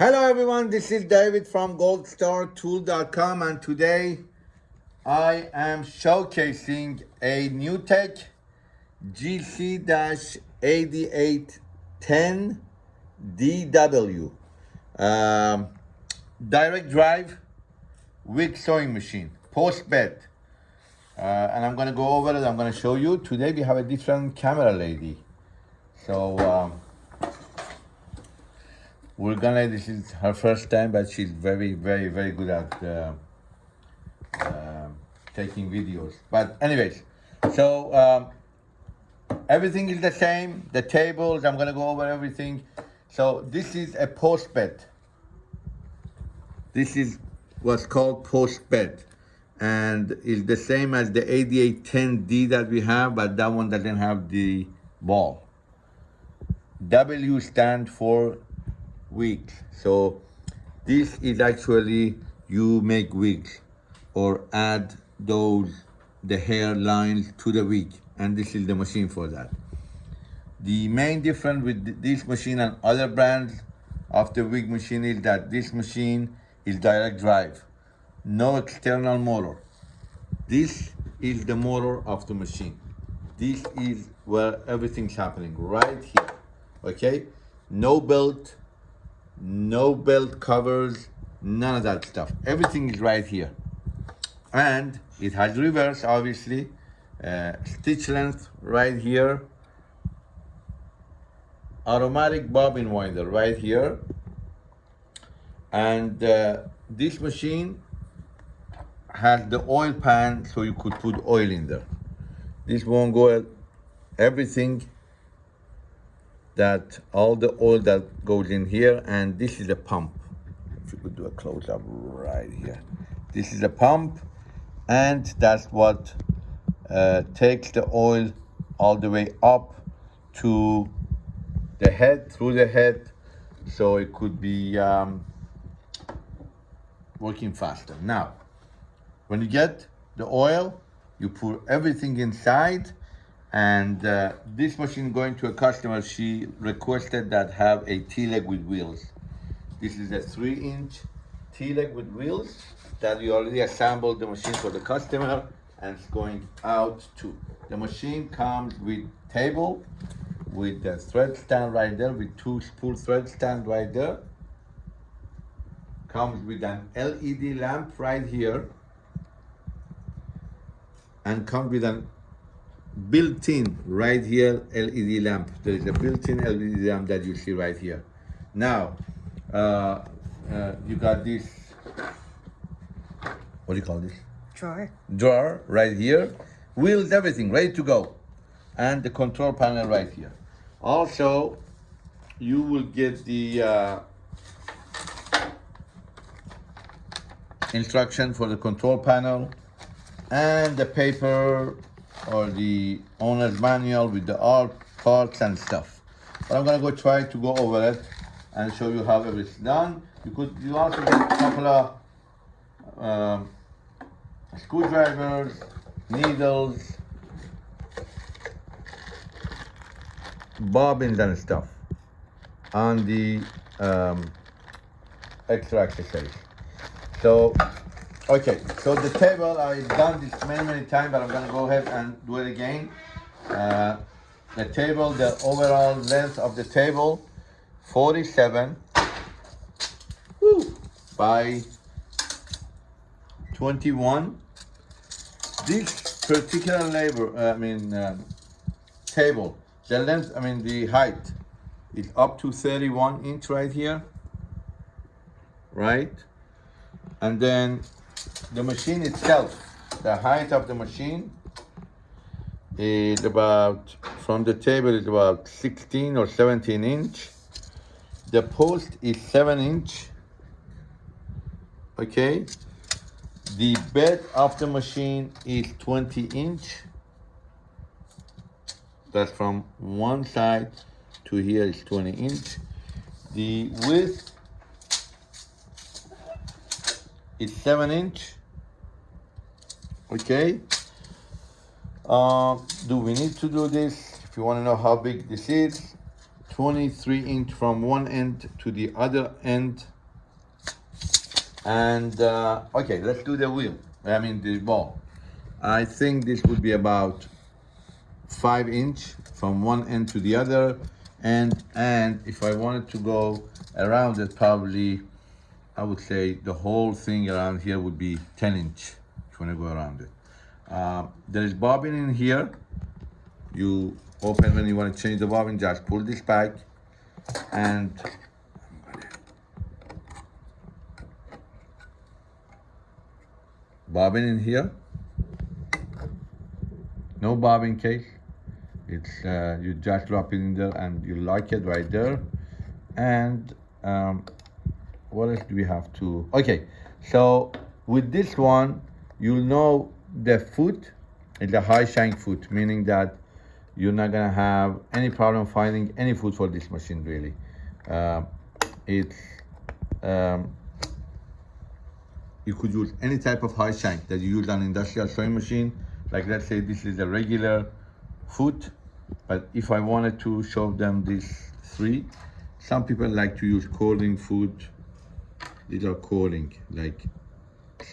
Hello everyone, this is David from goldstartool.com and today I am showcasing a NewTek GC-8810DW um, direct drive wig sewing machine, post bed. Uh, and I'm gonna go over it, I'm gonna show you. Today we have a different camera lady. So um, we're gonna, this is her first time, but she's very, very, very good at uh, uh, taking videos. But anyways, so um, everything is the same. The tables, I'm gonna go over everything. So this is a post bed. This is what's called post bed and is the same as the 8810D that we have, but that one doesn't have the ball. W stand for wigs. So this is actually you make wigs or add those the hair lines to the wig and this is the machine for that. The main difference with this machine and other brands of the wig machine is that this machine is direct drive, no external motor. This is the motor of the machine. This is where everything's happening, right here, okay? No belt, no belt covers, none of that stuff. Everything is right here. And it has reverse, obviously, uh, stitch length right here, automatic bobbin winder right here. And uh, this machine has the oil pan so you could put oil in there. This won't go everything that all the oil that goes in here and this is a pump. If you could do a close-up right here. This is a pump and that's what uh, takes the oil all the way up to the head through the head so it could be um, working faster. Now when you get the oil you pour everything inside and uh, this machine going to a customer, she requested that have a T-leg with wheels. This is a three inch T-leg with wheels that we already assembled the machine for the customer and it's going out too. The machine comes with table, with the thread stand right there, with two spool thread stand right there. Comes with an LED lamp right here and comes with an built-in right here LED lamp. There is a built-in LED lamp that you see right here. Now, uh, uh, you got this, what do you call this? Drawer. Drawer right here. Wheels, everything, ready to go. And the control panel right here. Also, you will get the uh, instruction for the control panel and the paper or the owner's manual with the all parts and stuff. But I'm gonna go try to go over it and show you how everything's done. You could you also get a couple of um, screwdrivers, needles, bobbins and stuff on the um, extra accessories. So Okay, so the table, I've done this many, many times, but I'm gonna go ahead and do it again. Uh, the table, the overall length of the table, 47 whoo, by 21. This particular labor, uh, I mean, uh, table, the length, I mean, the height is up to 31 inch right here, right? And then the machine itself, the height of the machine is about, from the table is about 16 or 17 inch. The post is seven inch, okay? The bed of the machine is 20 inch. That's from one side to here is 20 inch. The width is seven inch okay uh, do we need to do this if you want to know how big this is 23 inch from one end to the other end. And uh, okay, let's do the wheel. I mean the ball. I think this would be about five inch from one end to the other. And and if I wanted to go around it, probably I would say the whole thing around here would be 10 inch you to go around it. Uh, there is bobbin in here. You open when you want to change the bobbin, just pull this back and bobbin in here. No bobbin case. It's uh, you just drop it in there and you lock it right there. And um, what else do we have to? Okay, so with this one, you'll know the foot is a high shank foot, meaning that you're not gonna have any problem finding any food for this machine really. Uh, it's um, you could use any type of high shank that you use on industrial sewing machine. Like let's say this is a regular foot, but if I wanted to show them these three, some people like to use cording foot. These are cording, like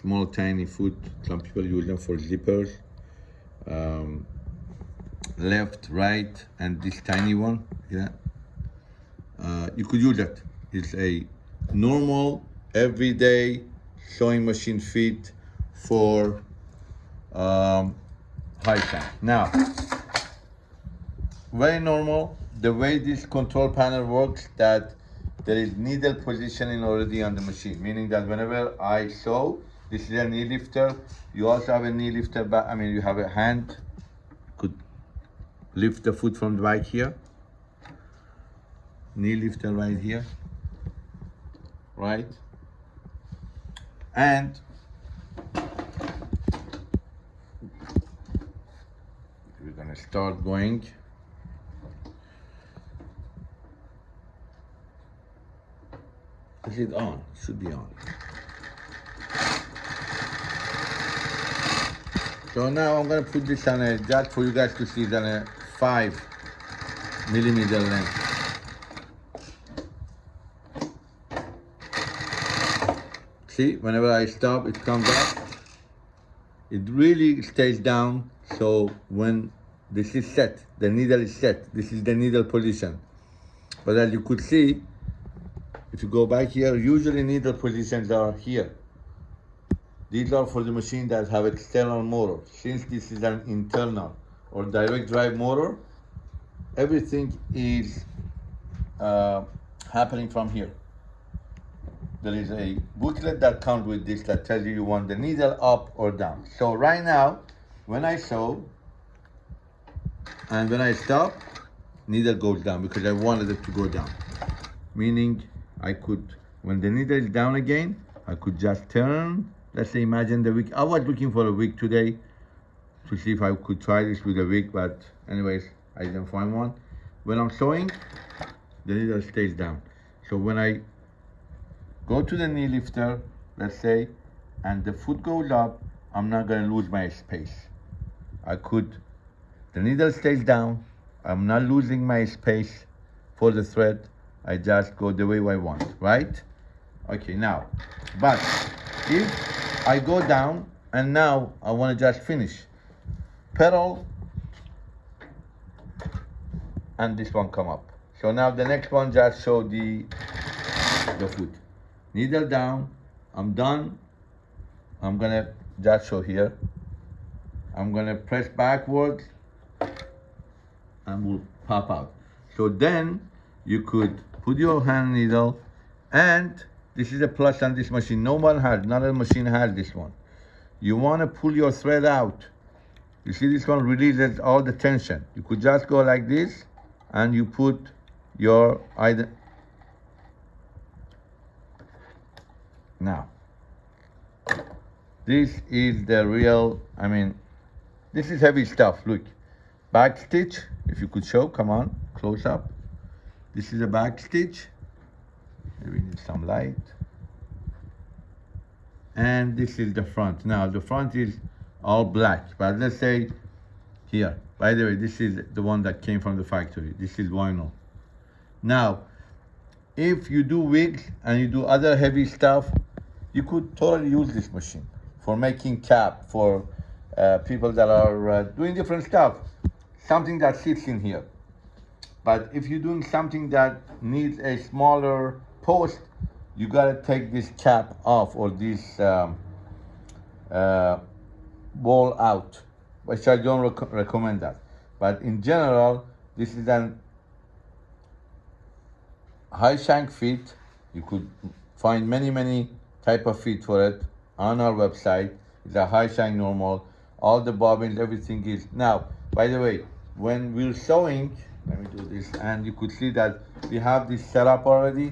small tiny foot. Some people use them for zippers. Um, left, right, and this tiny one, yeah. Uh, you could use that. It's a normal, everyday sewing machine fit for um, high shank. Now, very normal, the way this control panel works that there is needle positioning already on the machine, meaning that whenever I sew, this is a knee lifter. You also have a knee lifter back. I mean, you have a hand, could lift the foot from the back here. Knee lifter right here, right? And we're gonna start going. Is it on? Should be on. So now I'm gonna put this on a just for you guys to see it on a five millimeter length. See, whenever I stop, it comes up. It really stays down. So when this is set, the needle is set. This is the needle position. But as you could see, if you go back here, usually needle positions are here. These are for the machine that have external motor. Since this is an internal or direct drive motor, everything is uh, happening from here. There is a booklet that comes with this that tells you you want the needle up or down. So right now, when I sew and when I stop, needle goes down because I wanted it to go down. Meaning I could, when the needle is down again, I could just turn. Let's say imagine the wig. I was looking for a wig today to see if I could try this with a wig, but anyways, I didn't find one. When I'm sewing, the needle stays down. So when I go to the knee lifter, let's say, and the foot goes up, I'm not gonna lose my space. I could, the needle stays down, I'm not losing my space for the thread. I just go the way I want, right? Okay, now, but if I go down and now I wanna just finish, pedal, and this one come up. So now the next one just show the, the foot. Needle down, I'm done. I'm gonna just show here. I'm gonna press backwards and will pop out. So then you could put your hand needle and this is a plus on this machine. No one has, not a machine has this one. You wanna pull your thread out. You see this one releases all the tension. You could just go like this and you put your either now this is the real i mean this is heavy stuff look back stitch if you could show come on close up this is a back stitch we need some light. And this is the front. Now the front is all black but let's say here. By the way this is the one that came from the factory. This is vinyl. Now, if you do wigs and you do other heavy stuff, you could totally use this machine for making cap for uh, people that are uh, doing different stuff. Something that sits in here. But if you're doing something that needs a smaller post, you gotta take this cap off or this um, uh, ball out, which I don't rec recommend that. But in general, this is an high shank feet. You could find many, many type of feet for it on our website. It's a high shank normal. All the bobbins, everything is. Now, by the way, when we're sewing, let me do this, and you could see that we have this setup already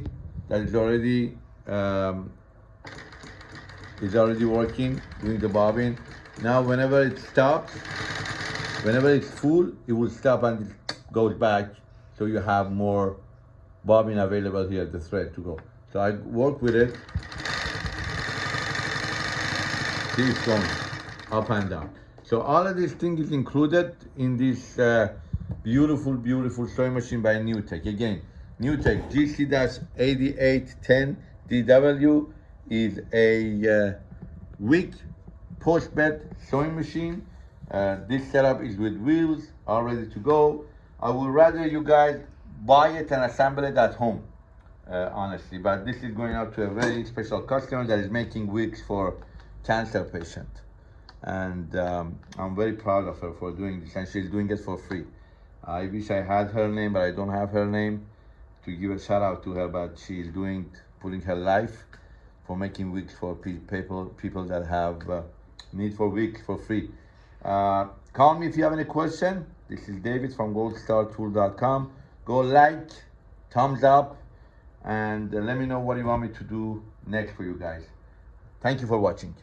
that is already um, is already working, doing the bobbin. Now, whenever it stops, whenever it's full, it will stop and it goes back. So you have more bobbin available here, the thread to go. So I work with it. See it's going up and down. So all of these things is included in this uh, beautiful, beautiful sewing machine by NewTek. Again, NewTek GC-8810 DW is a uh, wig post bed sewing machine. Uh, this setup is with wheels, all ready to go. I would rather you guys buy it and assemble it at home, uh, honestly. But this is going out to a very special customer that is making wigs for cancer patient. And um, I'm very proud of her for doing this and she's doing it for free. I wish I had her name, but I don't have her name to give a shout out to her, but she's doing, putting her life for making wigs for people, people that have uh, need for wigs for free. Uh, call me if you have any question. This is David from goldstartool.com. Go like, thumbs up, and uh, let me know what you want me to do next for you guys. Thank you for watching.